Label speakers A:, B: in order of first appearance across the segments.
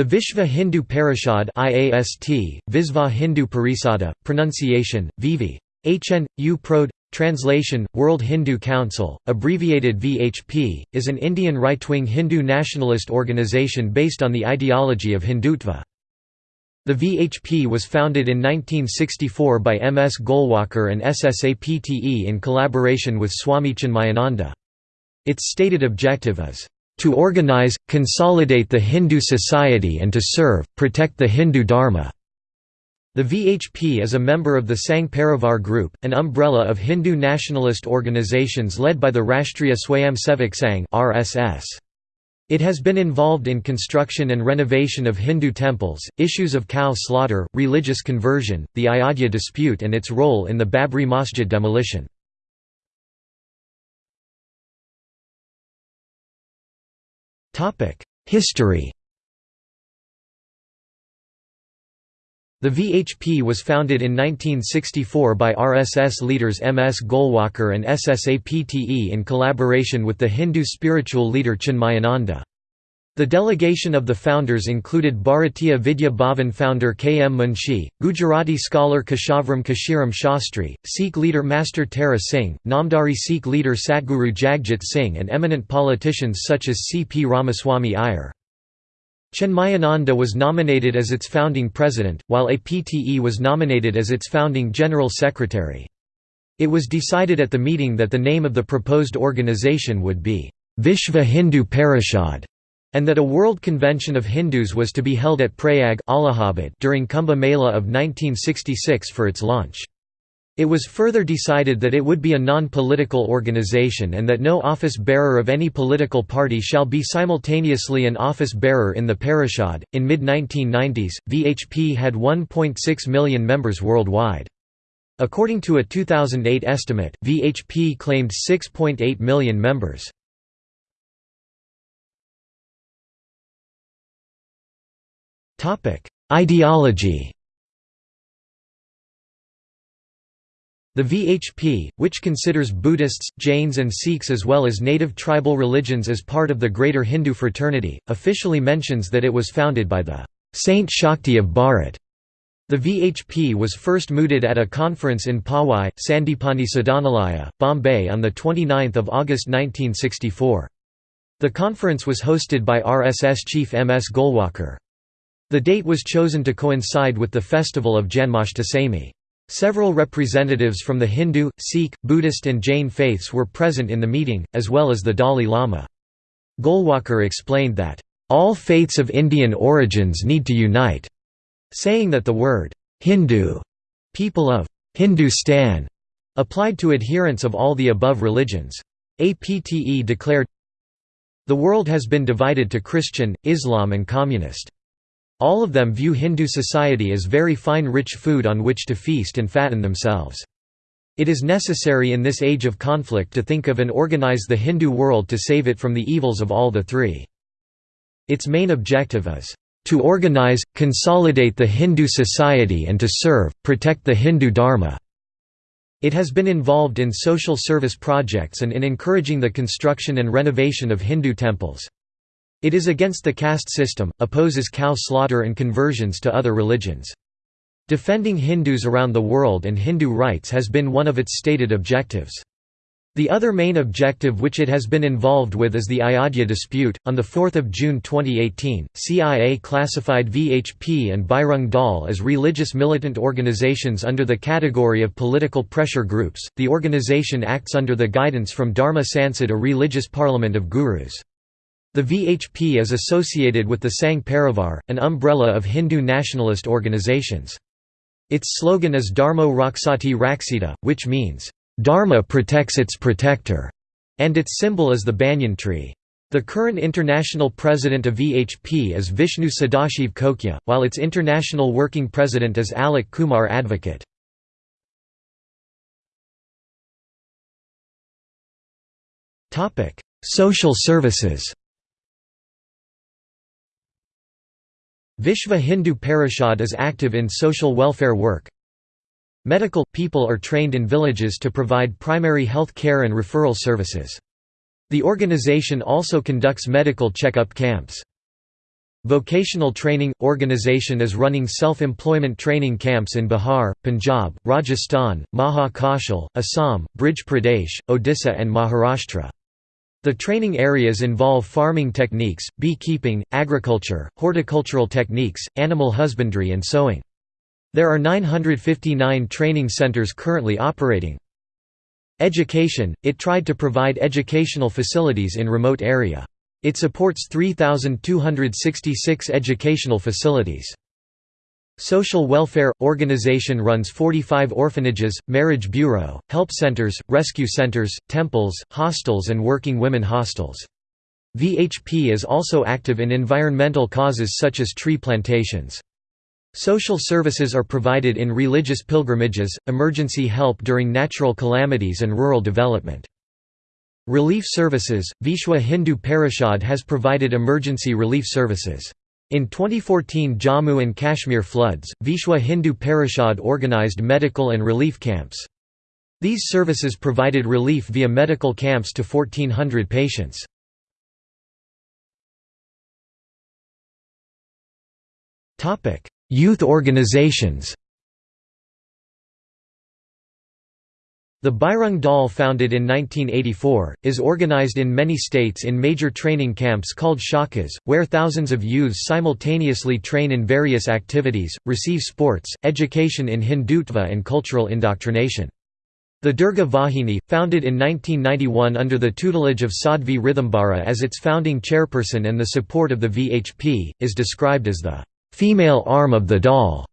A: The Vishva Hindu Parishad IAST, Visva Hindu Parisada, pronunciation, Vivi. HN, U Prod, Translation, World Hindu Council, abbreviated VHP, is an Indian right-wing Hindu nationalist organization based on the ideology of Hindutva. The VHP was founded in 1964 by M. S. Golwalkar and S. S. Apte in collaboration with Swami Chinmayananda. Its stated objective is to organize, consolidate the Hindu society and to serve, protect the Hindu Dharma." The VHP is a member of the Sangh Parivar Group, an umbrella of Hindu nationalist organizations led by the Rashtriya Swayamsevak Sangh RSS. It has been involved in construction and renovation of Hindu temples, issues of cow slaughter, religious conversion, the Ayodhya dispute and its role in the Babri Masjid demolition. History The VHP was founded in 1964 by RSS leaders M. S. Golwalkar and S. S. Apte in collaboration with the Hindu spiritual leader Chinmayananda. The delegation of the founders included Bharatiya Vidya Bhavan founder K. M. Munshi, Gujarati scholar Keshavram Kashiram Shastri, Sikh leader Master Tara Singh, Namdhari Sikh leader Satguru Jagjit Singh and eminent politicians such as C. P. Ramaswamy Iyer. Chinmayananda was nominated as its founding president, while APTE was nominated as its founding general secretary. It was decided at the meeting that the name of the proposed organization would be, Vishva Hindu Parishad and that a World Convention of Hindus was to be held at Prayag Allahabad during Kumbh Mela of 1966 for its launch. It was further decided that it would be a non-political organization and that no office bearer of any political party shall be simultaneously an office bearer in the parishad. In mid-1990s, VHP had 1.6 million members worldwide. According to a 2008 estimate, VHP claimed 6.8 million members. Topic: Ideology. The VHP, which considers Buddhists, Jains and Sikhs as well as native tribal religions as part of the greater Hindu fraternity, officially mentions that it was founded by the Saint Shakti of Bharat. The VHP was first mooted at a conference in Powai, Sandipani Sadhanalaya, Bombay on 29 August 1964. The conference was hosted by RSS chief M. S. Golwalkar. The date was chosen to coincide with the festival of Janmashtami. Several representatives from the Hindu, Sikh, Buddhist and Jain faiths were present in the meeting, as well as the Dalai Lama. Golwalkar explained that, "...all faiths of Indian origins need to unite," saying that the word, "...Hindu", people of Hindustan, applied to adherents of all the above religions. APTE declared, The world has been divided to Christian, Islam and Communist. All of them view Hindu society as very fine rich food on which to feast and fatten themselves. It is necessary in this age of conflict to think of and organize the Hindu world to save it from the evils of all the three. Its main objective is, "...to organize, consolidate the Hindu society and to serve, protect the Hindu Dharma." It has been involved in social service projects and in encouraging the construction and renovation of Hindu temples. It is against the caste system, opposes cow slaughter and conversions to other religions. Defending Hindus around the world and Hindu rights has been one of its stated objectives. The other main objective which it has been involved with is the Ayodhya dispute. On 4 June 2018, CIA classified VHP and Bajrang Dal as religious militant organizations under the category of political pressure groups. The organization acts under the guidance from Dharma Sansad, a religious parliament of gurus. The VHP is associated with the Sangh Parivar, an umbrella of Hindu nationalist organizations. Its slogan is Dharmo Raksati Raksita, which means, "'Dharma protects its protector' and its symbol is the banyan tree. The current international president of VHP is Vishnu Sadashiv Kokje, while its international working president is Alok Kumar Advocate. Social services Vishva Hindu Parishad is active in social welfare work. Medical – people are trained in villages to provide primary health care and referral services. The organization also conducts medical check-up camps. Vocational Training – Organization is running self-employment training camps in Bihar, Punjab, Rajasthan, Maha Kaushal, Assam, Brij Pradesh, Odisha and Maharashtra. The training areas involve farming techniques, beekeeping, agriculture, horticultural techniques, animal husbandry and sewing. There are 959 training centers currently operating. Education – It tried to provide educational facilities in remote area. It supports 3,266 educational facilities. Social Welfare – Organization runs 45 orphanages, marriage bureau, help centers, rescue centers, temples, hostels and working women hostels. VHP is also active in environmental causes such as tree plantations. Social services are provided in religious pilgrimages, emergency help during natural calamities and rural development. Relief services – Vishwa Hindu Parishad has provided emergency relief services. In 2014 Jammu and Kashmir floods, Vishwa Hindu Parishad organized medical and relief camps. These services provided relief via medical camps to 1400 patients. Youth organizations The Bajrang Dal founded in 1984, is organized in many states in major training camps called shakas, where thousands of youths simultaneously train in various activities, receive sports, education in Hindutva and cultural indoctrination. The Durga Vahini, founded in 1991 under the tutelage of Sadhvi Rithambara as its founding chairperson and the support of the VHP, is described as the female arm of the Dal.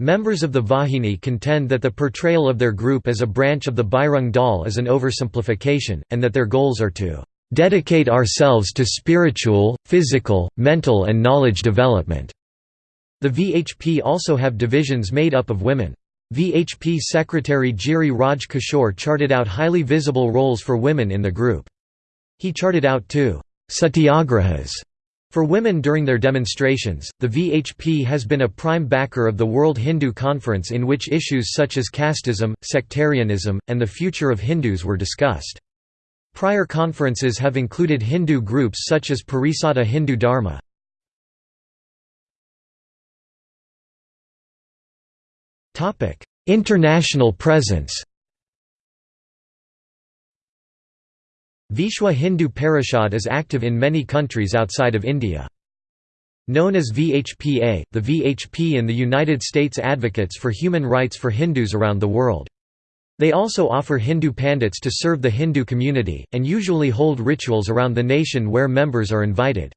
A: Members of the Vahini contend that the portrayal of their group as a branch of the Bajrang Dal is an oversimplification, and that their goals are to "...dedicate ourselves to spiritual, physical, mental and knowledge development." The VHP also have divisions made up of women. VHP Secretary Giri Raj Kishore charted out highly visible roles for women in the group. He charted out two satyagrahas for women during their demonstrations, the VHP has been a prime backer of the World Hindu Conference in which issues such as casteism, sectarianism, and the future of Hindus were discussed. Prior conferences have included Hindu groups such as Parisada Hindu Dharma. International presence Vishwa Hindu Parishad is active in many countries outside of India. Known as VHPA, the VHP in the United States advocates for human rights for Hindus around the world. They also offer Hindu pandits to serve the Hindu community, and usually hold rituals around the nation where members are invited.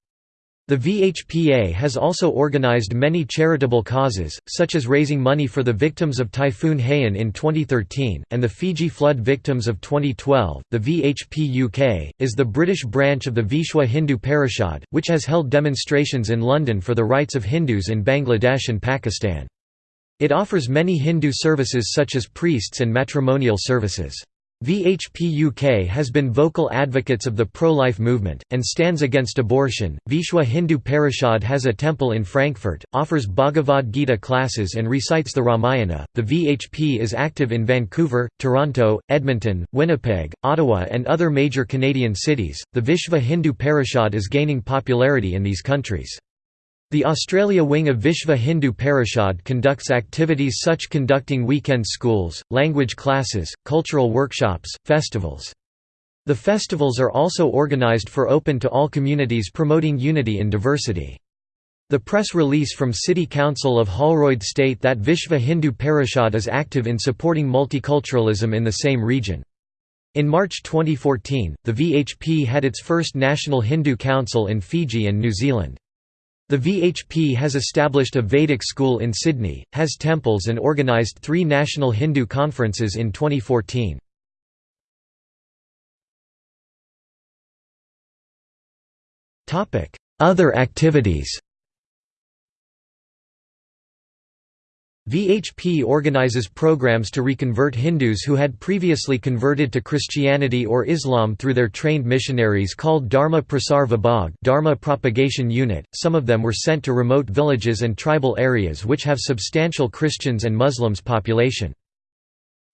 A: The VHPA has also organized many charitable causes, such as raising money for the victims of Typhoon Haiyan in 2013, and the Fiji flood victims of 2012. The VHP UK is the British branch of the Vishwa Hindu Parishad, which has held demonstrations in London for the rights of Hindus in Bangladesh and Pakistan. It offers many Hindu services such as priests and matrimonial services. VHP UK has been vocal advocates of the pro-life movement, and stands against abortion. Vishwa Hindu Parishad has a temple in Frankfurt, offers Bhagavad Gita classes and recites the Ramayana. The VHP is active in Vancouver, Toronto, Edmonton, Winnipeg, Ottawa and other major Canadian cities. The Vishwa Hindu Parishad is gaining popularity in these countries. The Australia wing of Vishva Hindu Parishad conducts activities such conducting weekend schools, language classes, cultural workshops, festivals. The festivals are also organised for open to all communities promoting unity in diversity. The press release from City Council of Holroyd state that Vishva Hindu Parishad is active in supporting multiculturalism in the same region. In March 2014, the VHP had its first National Hindu Council in Fiji and New Zealand. The VHP has established a Vedic school in Sydney, has temples and organised three national Hindu conferences in 2014. Other activities VHP organizes programs to reconvert Hindus who had previously converted to Christianity or Islam through their trained missionaries called Dharma Prasar Vibhag Dharma Propagation Unit. Some of them were sent to remote villages and tribal areas which have substantial Christians and Muslims population.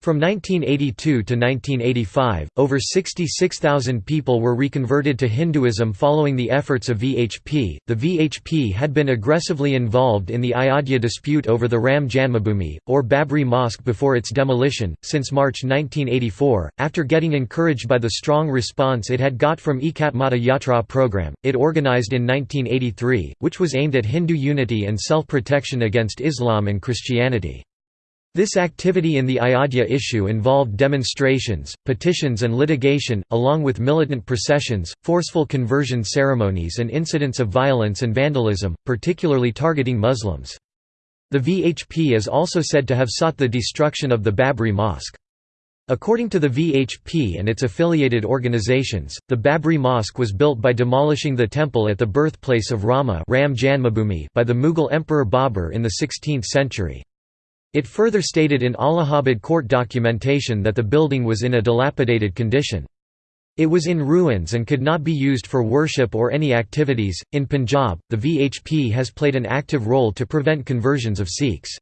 A: From 1982 to 1985, over 66,000 people were reconverted to Hinduism following the efforts of VHP. The VHP had been aggressively involved in the Ayodhya dispute over the Ram Janmabhoomi, or Babri Mosque before its demolition, since March 1984. After getting encouraged by the strong response it had got from Ekatmata Yatra program, it organized in 1983, which was aimed at Hindu unity and self protection against Islam and Christianity. This activity in the Ayodhya issue involved demonstrations, petitions and litigation, along with militant processions, forceful conversion ceremonies and incidents of violence and vandalism, particularly targeting Muslims. The VHP is also said to have sought the destruction of the Babri Mosque. According to the VHP and its affiliated organizations, the Babri Mosque was built by demolishing the temple at the birthplace of Rama Ram Janmabhoomi by the Mughal Emperor Babur in the 16th century. It further stated in Allahabad court documentation that the building was in a dilapidated condition. It was in ruins and could not be used for worship or any activities. In Punjab, the VHP has played an active role to prevent conversions of Sikhs.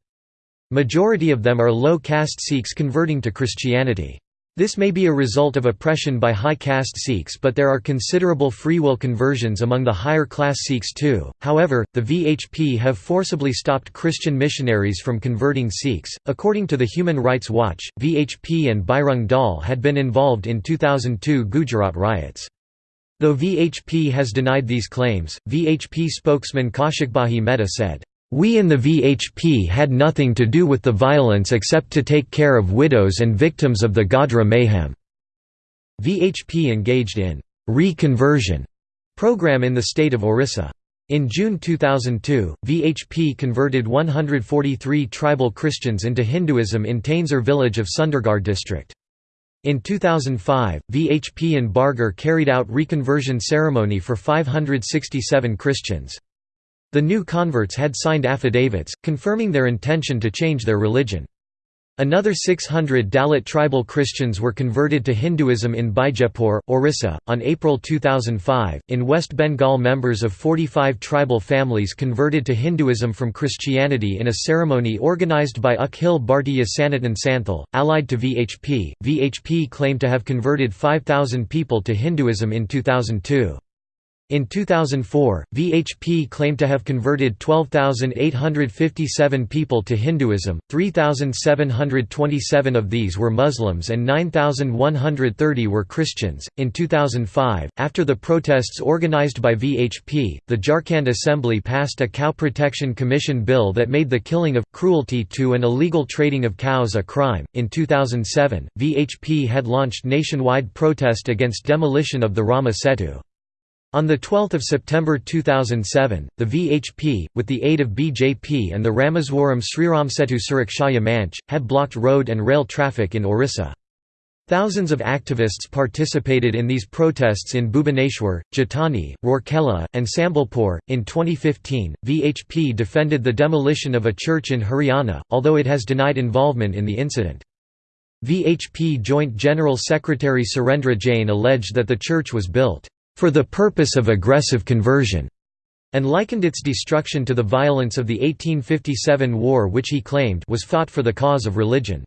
A: Majority of them are low caste Sikhs converting to Christianity. This may be a result of oppression by high caste Sikhs but there are considerable free will conversions among the higher class Sikhs too. However, the VHP have forcibly stopped Christian missionaries from converting Sikhs. According to the Human Rights Watch, VHP and Bajrang Dal had been involved in 2002 Gujarat riots. Though VHP has denied these claims, VHP spokesman Kaushikbhai Mehta said, we in the VHP had nothing to do with the violence except to take care of widows and victims of the Godhra mayhem." VHP engaged in «reconversion» program in the state of Orissa. In June 2002, VHP converted 143 tribal Christians into Hinduism in Tainsar village of Sundergarh district. In 2005, VHP and Bargarh carried out reconversion ceremony for 567 Christians. The new converts had signed affidavits, confirming their intention to change their religion. Another 600 Dalit tribal Christians were converted to Hinduism in Bijapur, Orissa. On April 2005, in West Bengal, members of 45 tribal families converted to Hinduism from Christianity in a ceremony organized by Akhil Bhartiya Sanatan Santhal, allied to VHP. VHP claimed to have converted 5,000 people to Hinduism in 2002. In 2004, VHP claimed to have converted 12,857 people to Hinduism, 3,727 of these were Muslims and 9,130 were Christians. In 2005, after the protests organized by VHP, the Jharkhand Assembly passed a Cow Protection Commission bill that made the killing of, cruelty to, and illegal trading of cows a crime. In 2007, VHP had launched nationwide protest against demolition of the Rama Setu. On 12 September 2007, the VHP, with the aid of BJP and the Rameswaram Sriramsetu Surakshaya Manch, had blocked road and rail traffic in Orissa. Thousands of activists participated in these protests in Bhubaneswar, Jatani, Rourkela, and Sambalpur. In 2015, VHP defended the demolition of a church in Haryana, although it has denied involvement in the incident. VHP Joint General Secretary Surendra Jain alleged that the church was built for the purpose of aggressive conversion, and likened its destruction to the violence of the 1857 war which he claimed was fought for the cause of religion.